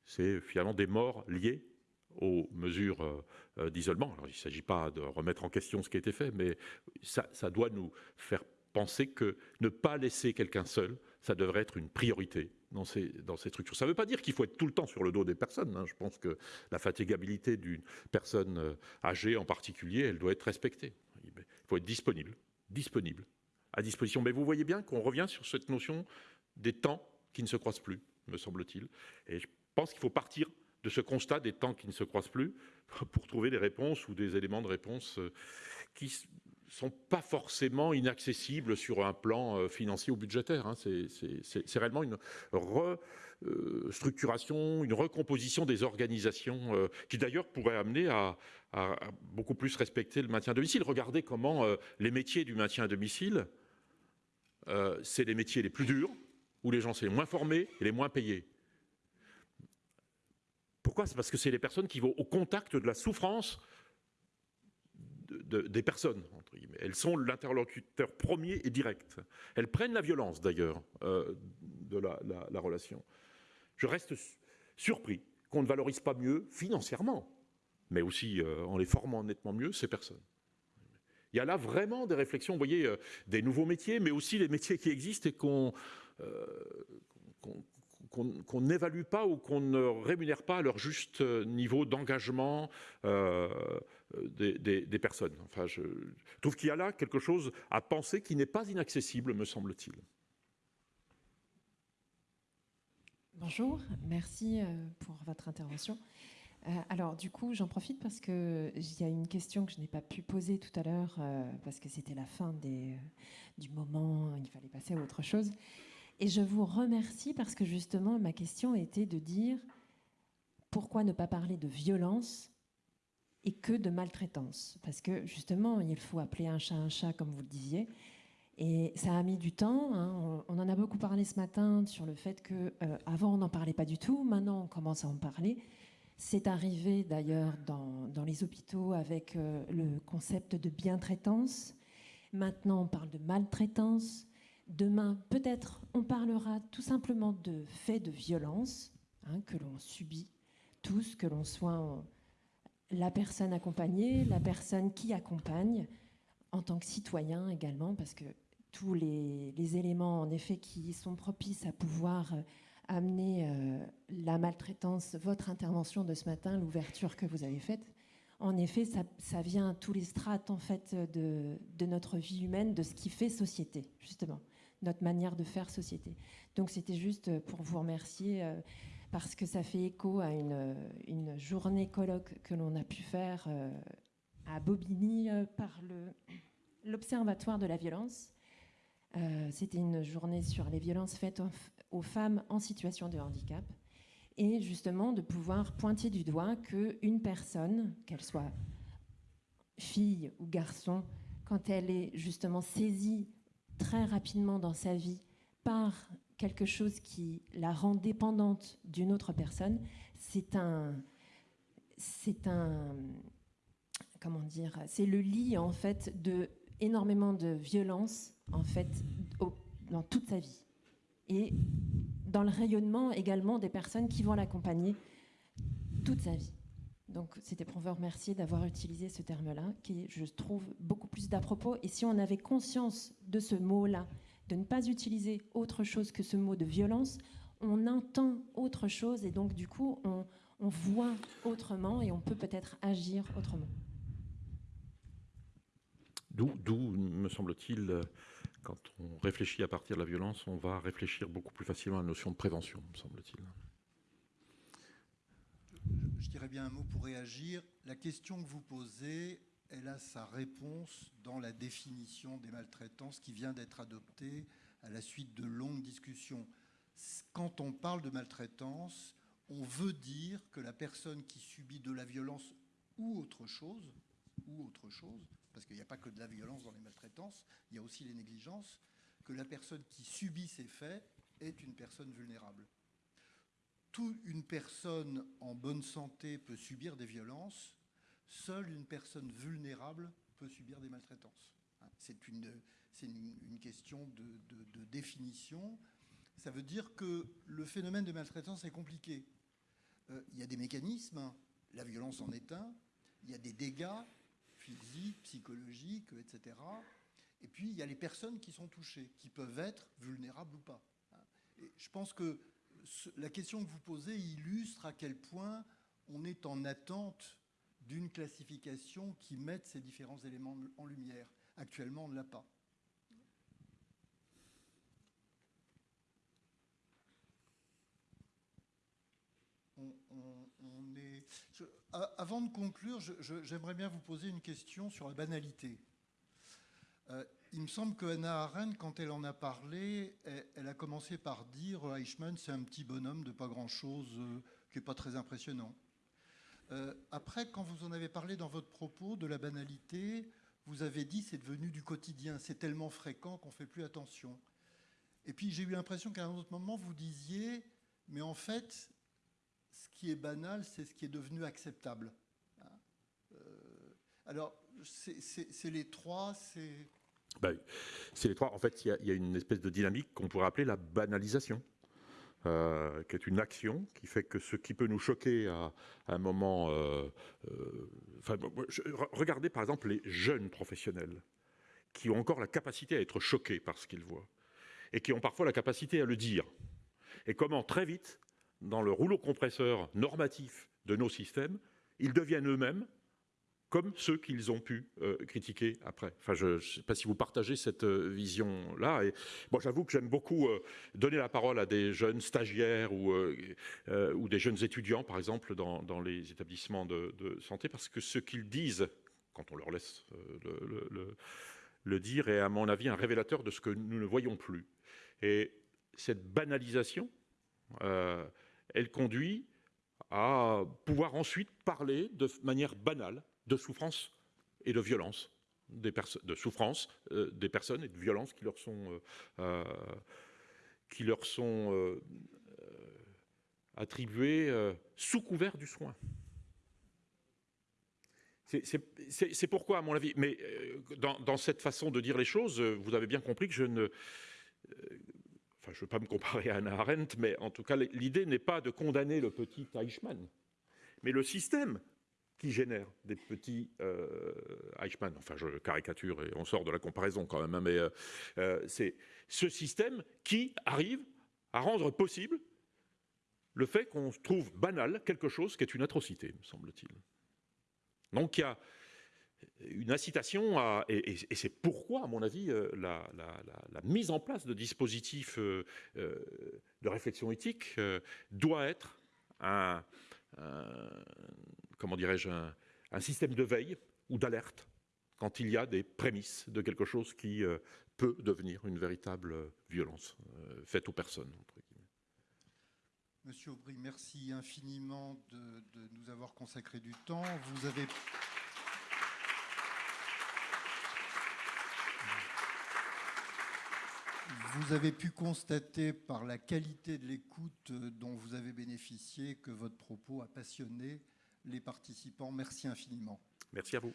C'est finalement des morts liées aux mesures euh, euh, d'isolement. il ne s'agit pas de remettre en question ce qui a été fait, mais ça, doit nous faire penser que ne pas laisser quelqu'un seul, ça devrait être une priorité dans ces, dans ces structures. Ça ne veut pas dire qu'il faut être tout le temps sur le dos des personnes. Hein. Je pense que la fatigabilité d'une personne euh, âgée en particulier, elle doit être respectée. Il faut être disponible, disponible, à disposition. Mais vous voyez bien qu'on revient sur cette notion des temps qui ne se croisent plus, me semble-t-il. Et je pense qu'il faut partir de ce constat des temps qui ne se croisent plus pour trouver des réponses ou des éléments de réponse euh, qui sont pas forcément inaccessibles sur un plan euh, financier ou budgétaire. Hein. C'est réellement une restructuration, euh, une recomposition des organisations qui d'ailleurs pourrait amener à, beaucoup plus respecter le maintien à domicile. Regardez comment les métiers du maintien à domicile, c'est les métiers les plus durs, où les gens sont les moins formés et les moins payés. Pourquoi? C'est parce que c'est les personnes qui vont au contact de la souffrance des personnes. Elles sont l'interlocuteur premier et direct. Elles prennent la violence, d'ailleurs, euh, de la, relation. Je reste surpris qu'on ne valorise pas mieux, financièrement, mais aussi euh, en les formant nettement mieux, ces personnes. Il y a là vraiment des réflexions, vous voyez, euh, des nouveaux métiers, mais aussi les métiers qui existent et qu'on qu'on n'évalue pas ou qu'on ne rémunère pas à leur juste niveau d'engagement, des, personnes. Enfin, je trouve qu'il y a là quelque chose à penser qui n'est pas inaccessible, me semble-t-il. Bonjour, merci euh, pour votre intervention. Euh, alors du coup, j'en profite parce qu'il y a une question que je n'ai pas pu poser tout à l'heure euh, parce que c'était la fin du moment, il fallait passer à autre chose. Et je vous remercie parce que justement, ma question était de dire pourquoi ne pas parler de violence et que de maltraitance. Parce que justement, il faut appeler un chat un chat, comme vous le disiez. Et ça a mis du temps. Hein. On, en a beaucoup parlé ce matin sur le fait que euh, avant on n'en parlait pas du tout. Maintenant, on commence à en parler. C'est arrivé d'ailleurs dans, dans, les hôpitaux avec euh, le concept de bien-traitance. Maintenant, on parle de maltraitance. Demain, peut-être, on parlera tout simplement de faits de violence hein, que l'on subit tous, que l'on soit la personne accompagnée, la personne qui accompagne, en tant que citoyen également, parce que tous les, éléments, en effet, qui sont propices à pouvoir euh, amener euh, la maltraitance, votre intervention de ce matin, l'ouverture que vous avez faite, en effet, ça, vient à tous les strates en fait de, notre vie humaine, de ce qui fait société, justement, notre manière de faire société. Donc c'était juste pour vous remercier. Euh, parce que ça fait écho à une, journée colloque que l'on a pu faire euh, à Bobigny euh, par l'Observatoire de la violence. Euh, c'était une journée sur les violences faites aux femmes en situation de handicap. Et justement, de pouvoir pointer du doigt qu'une personne, qu'elle soit fille ou garçon, quand elle est justement saisie très rapidement dans sa vie par quelque chose qui la rend dépendante d'une autre personne, c'est un, c'est un, comment dire, c'est le lit en fait de énormément de violence en fait dans toute sa vie et dans le rayonnement également des personnes qui vont l'accompagner toute sa vie. Donc c'était pour vous remercier d'avoir utilisé ce terme-là, qui je trouve beaucoup plus d'à propos. Et si on avait conscience de ce mot-là, de ne pas utiliser autre chose que ce mot de violence, on entend autre chose et donc du coup on, on voit autrement et on peut peut-être agir autrement. D'où, me semble-t-il, quand on réfléchit à partir de la violence, on va réfléchir beaucoup plus facilement à la notion de prévention, me semble-t-il. Je dirais bien un mot pour réagir. La question que vous posez, elle a sa réponse dans la définition des maltraitances qui vient d'être adoptée à la suite de longues discussions. Quand on parle de maltraitance, on veut dire que la personne qui subit de la violence ou autre chose, ou autre chose, parce qu'il n'y a pas que de la violence dans les maltraitances, il y a aussi les négligences, que la personne qui subit ces faits est une personne vulnérable. Toute une personne en bonne santé peut subir des violences, seule une personne vulnérable peut subir des maltraitances. C'est une, question de définition. Ça veut dire que le phénomène de maltraitance est compliqué. Euh, il y a des mécanismes, la violence en est un, il y a des dégâts physiques, psychologiques, etc. Et puis il y a les personnes qui sont touchées, qui peuvent être vulnérables ou pas. Et je pense que la question que vous posez illustre à quel point on est en attente d'une classification qui mette ces différents éléments en lumière. Actuellement, on ne l'a pas. avant de conclure, j'aimerais bien vous poser une question sur la banalité. Euh, il me semble que Hannah Arendt, quand elle en a parlé, elle, a commencé par dire euh, Eichmann, c'est un petit bonhomme de pas grand-chose, euh, qui n'est pas très impressionnant. après, quand vous en avez parlé dans votre propos de la banalité, vous avez dit c'est devenu du quotidien, c'est tellement fréquent qu'on ne fait plus attention. Et puis j'ai eu l'impression qu'à un autre moment, vous disiez, mais en fait, ce qui est banal, c'est ce qui est devenu acceptable. Hein? Euh, alors, c'est les trois, c'est... C'est les trois. En fait, il y, a une espèce de dynamique qu'on pourrait appeler la banalisation. Euh, qui est une action qui fait que ce qui peut nous choquer à, un moment. Euh, regardez par exemple les jeunes professionnels qui ont encore la capacité à être choqués par ce qu'ils voient et qui ont parfois la capacité à le dire. Et comment très vite dans le rouleau compresseur normatif de nos systèmes, ils deviennent eux-mêmes comme ceux qu'ils ont pu euh, critiquer après. Enfin, je ne sais pas si vous partagez cette euh, vision-là. Et moi, j'avoue que j'aime beaucoup euh, donner la parole à des jeunes stagiaires ou, des jeunes étudiants, par exemple, dans, les établissements de, santé, parce que ce qu'ils disent, quand on leur laisse le dire, est à mon avis un révélateur de ce que nous ne voyons plus. Et cette banalisation, elle conduit à pouvoir ensuite parler de manière banale de souffrance et de violence des de souffrance euh, des personnes et de violence qui leur sont euh, euh, qui leur sont attribuées sous couvert du soin. C'est pourquoi, à mon avis, mais dans, dans, cette façon de dire les choses, vous avez bien compris que je ne enfin je ne veux pas me comparer à Anna Arendt, mais en tout cas l'idée n'est pas de condamner le petit Eichmann, mais le système qui génère des petits euh, Eichmann. Enfin, je caricature et on sort de la comparaison quand même, hein, mais euh, euh, c'est ce système qui arrive à rendre possible le fait qu'on trouve banal quelque chose qui est une atrocité, me semble-t-il. Donc il y a une incitation à, et, c'est pourquoi, à mon avis, la, mise en place de dispositifs de réflexion éthique doit être un, comment dirais-je, un, système de veille ou d'alerte quand il y a des prémices de quelque chose qui peut devenir une véritable violence faite aux personnes. Monsieur Aubry, merci infiniment de, nous avoir consacré du temps. Vous avez pu constater par la qualité de l'écoute dont vous avez bénéficié que votre propos a passionné les participants. Merci infiniment. Merci à vous.